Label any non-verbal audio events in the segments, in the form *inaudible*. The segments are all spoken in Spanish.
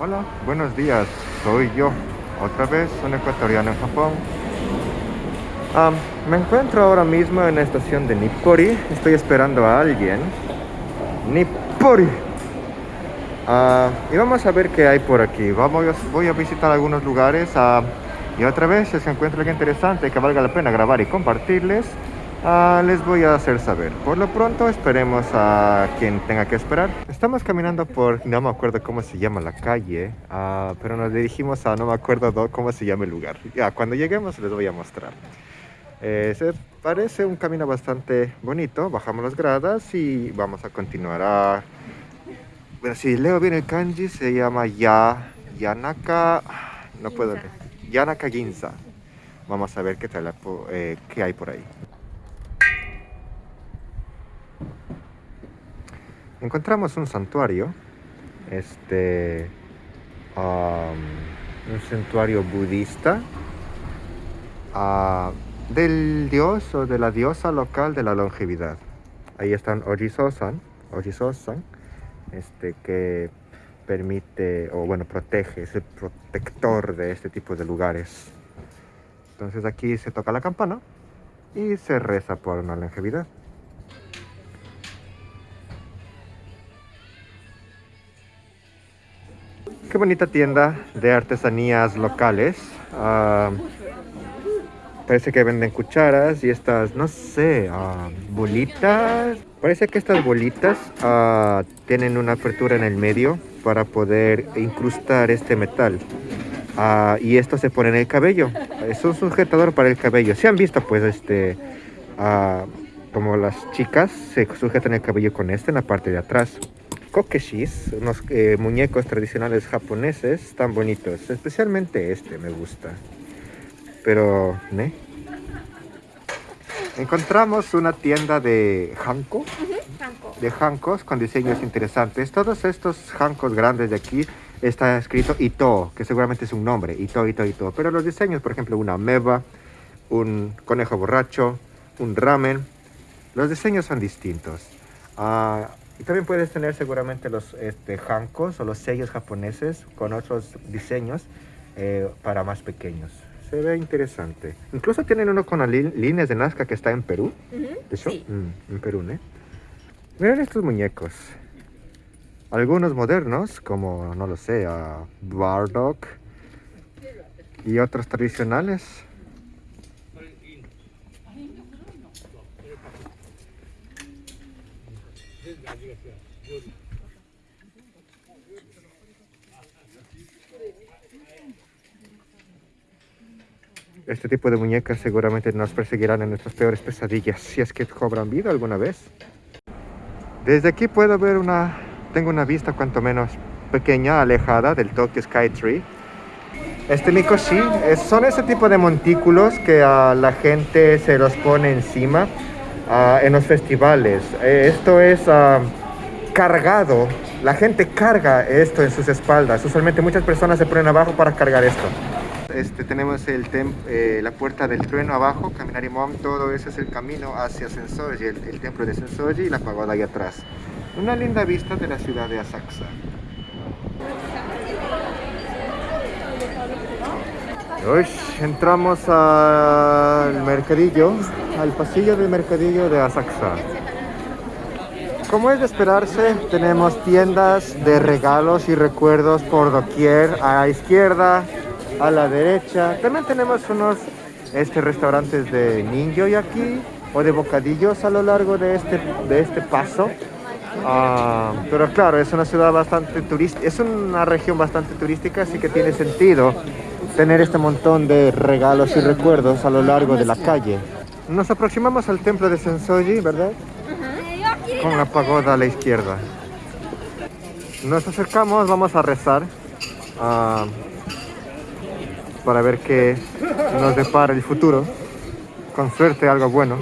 Hola, buenos días. Soy yo, otra vez un ecuatoriano en Japón. Me encuentro ahora mismo en la estación de Nippori. Estoy esperando a alguien. Nippori. Ah, y vamos a ver qué hay por aquí. Vamos, voy a visitar algunos lugares. ah, y otra vez, se encuentra interesante que valga la pena grabar y compartirles, ah, les voy a hacer saber. Por lo pronto, esperemos a quien tenga que esperar. Estamos caminando por, no me acuerdo cómo se llama la calle, ah, pero nos dirigimos a, no me acuerdo do- cómo se llama el lugar. Ya, cuando lleguemos les voy a mostrar. Eh, se parece un camino bastante bonito. Bajamos las gradas y vamos a continuar. a bueno, si leo bien el kanji, se llama ya, Yanaka. No puedo leer. Yanaka Ginza. Vamos a ver qué, tal, eh, qué hay por ahí. Encontramos un santuario. Este. um, un santuario budista. ah, del dios o de la diosa local de la longevidad. Ahí están Ojiso-san, Ojiso-san, este, que permite, o bueno, protege, es el protector de este tipo de lugares. Entonces aquí se toca la campana y se reza por una longevidad. Qué bonita tienda de artesanías locales. Ah, Parece que venden cucharas y estas, no sé, ah, bolitas. Parece que estas bolitas ah, tienen una apertura en el medio para poder incrustar este metal. Y esto se pone en el cabello. Es un sujetador para el cabello. Si han visto, pues, este, como las chicas se sujetan el cabello con este en la parte de atrás. Kokeshis, unos eh, muñecos tradicionales japoneses tan bonitos. Especialmente este me gusta. Pero, ¿ne? Encontramos una tienda de hanko, de hankos con diseños interesantes. Todos estos hankos grandes de aquí está escrito Ito, que seguramente es un nombre, Ito, Ito, Ito. Pero los diseños, por ejemplo, una ameba, un conejo borracho, un ramen, los diseños son distintos. Ah, y también puedes tener seguramente los este, hankos o los sellos japoneses con otros diseños eh, para más pequeños. Se ve interesante. Incluso tienen uno con las lí- líneas de Nazca que está en Perú. ¿De hecho? Sí. Mm, en Perú, ¿eh? Miren estos muñecos. Algunos modernos, como, no lo sé, a Bardock. Y otros tradicionales. Este tipo de muñecas seguramente nos perseguirán en nuestras peores pesadillas si es que cobran vida alguna vez. Desde aquí puedo ver una... Tengo una vista cuanto menos pequeña, alejada del Tokyo Sky Tree. Este Mikoshi es- son ese tipo de montículos que a la gente se los pone encima ah, en los festivales. Eh, esto es ah, cargado. La gente carga esto en sus espaldas. Usualmente muchas personas se ponen abajo para cargar esto. Este, tenemos el eh, la puerta del trueno abajo, Kaminarimon, todo ese es el camino hacia Sensoji, el, el templo de Sensoji y la pagoda ahí atrás. Una linda vista de la ciudad de Asakusa. Uy, entramos al mercadillo, al pasillo del mercadillo de Asakusa. Como es de esperarse, tenemos tiendas de regalos y recuerdos por doquier, a la izquierda, a la derecha. También tenemos unos este, restaurantes de ninjo aquí o de bocadillos a lo largo de este, de este paso. Ah, pero claro, es una ciudad bastante turística, es una región bastante turística, así que tiene sentido tener este montón de regalos y recuerdos a lo largo de la calle. Nos aproximamos al templo de Sensoji, ¿verdad? Con la pagoda a la izquierda. Nos acercamos, vamos a rezar ah, para ver qué nos depara el futuro. Con suerte, algo bueno.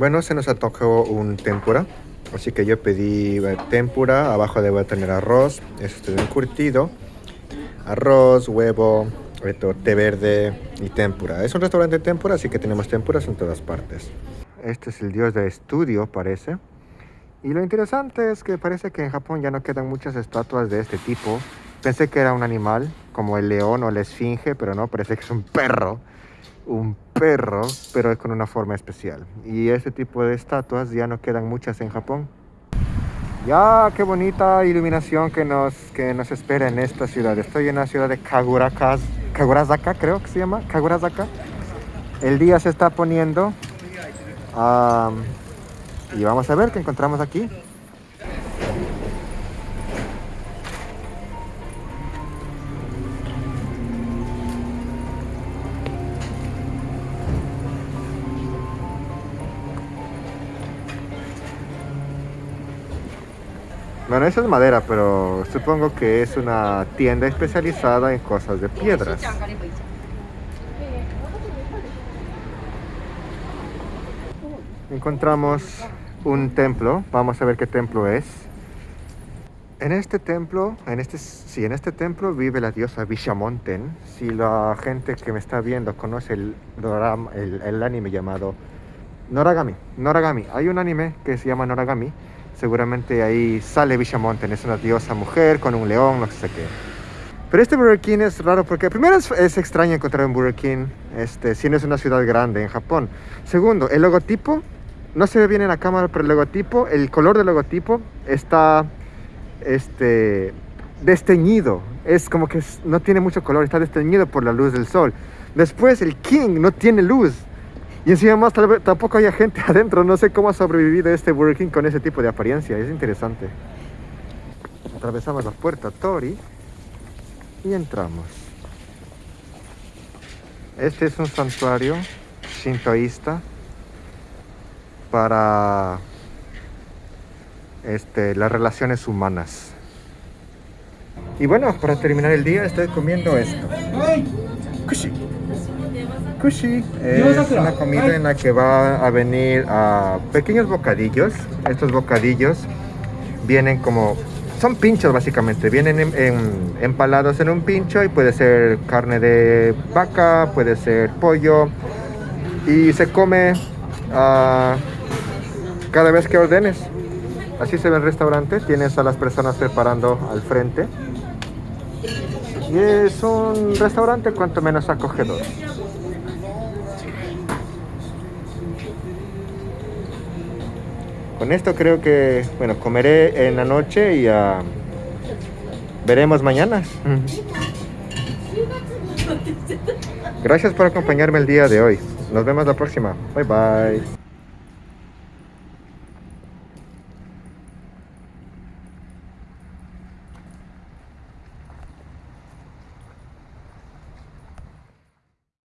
Bueno, se nos antojó un tempura. Así que yo pedí eh, tempura. Abajo debo tener arroz. Este encurtido. Arroz, huevo, esto, té verde y tempura. Es un restaurante de tempura, así que tenemos tempuras en todas partes. Este es el dios de estudio, parece. Y lo interesante es que parece que en Japón ya no quedan muchas estatuas de este tipo. Pensé que era un animal, como el león o la esfinge, pero no, parece que es un perro. Un perro, pero es con una forma especial. Y este tipo de estatuas ya no quedan muchas en Japón. Ya, qué bonita iluminación que nos, que nos espera en esta ciudad. Estoy en la ciudad de Kagurazaka, creo que se llama, Kagurazaka. El día se está poniendo y vamos a ver qué encontramos aquí. Bueno, eso es madera, pero supongo que es una tienda especializada en cosas de piedras. Encontramos un templo, vamos a ver qué templo es. En este templo, en este, sí, en este templo vive la diosa Vishamonten. Si la gente que me está viendo conoce el, el, el anime llamado Noragami. Noragami. Hay un anime que se llama Noragami Seguramente ahí sale Vishamonten, es una diosa mujer con un león, no sé qué. Pero este Burger King es raro porque primero es, extraño encontrar un Burger King este, si no es una ciudad grande en Japón. Segundo, el logotipo, no se ve bien en la cámara, pero el logotipo, el color del logotipo está este, desteñido. Es como que no tiene mucho color, está desteñido por la luz del sol. Después el King no tiene luz. Y encima más tal vez, tampoco haya gente *laughs* adentro. No sé cómo ha sobrevivido este Burger con ese tipo de apariencia. Es interesante. Atravesamos la puerta Tori y entramos. Este es un santuario shintoísta para este, las relaciones humanas. Y bueno, para terminar el día estoy comiendo esto. Kushi. Kushi es una comida en la que va a venir a pequeños bocadillos. Estos bocadillos vienen como... Son pinchos básicamente, vienen empalados en un pincho y puede ser carne de vaca, puede ser pollo y se come uh, cada vez que ordenes. Así se ve el restaurante, tienes a las personas preparando al frente. Y es un restaurante cuanto menos acogedor. Con esto creo que, bueno, comeré en la noche y uh, veremos mañana. Gracias por acompañarme el día de hoy. Nos vemos la próxima. Bye bye.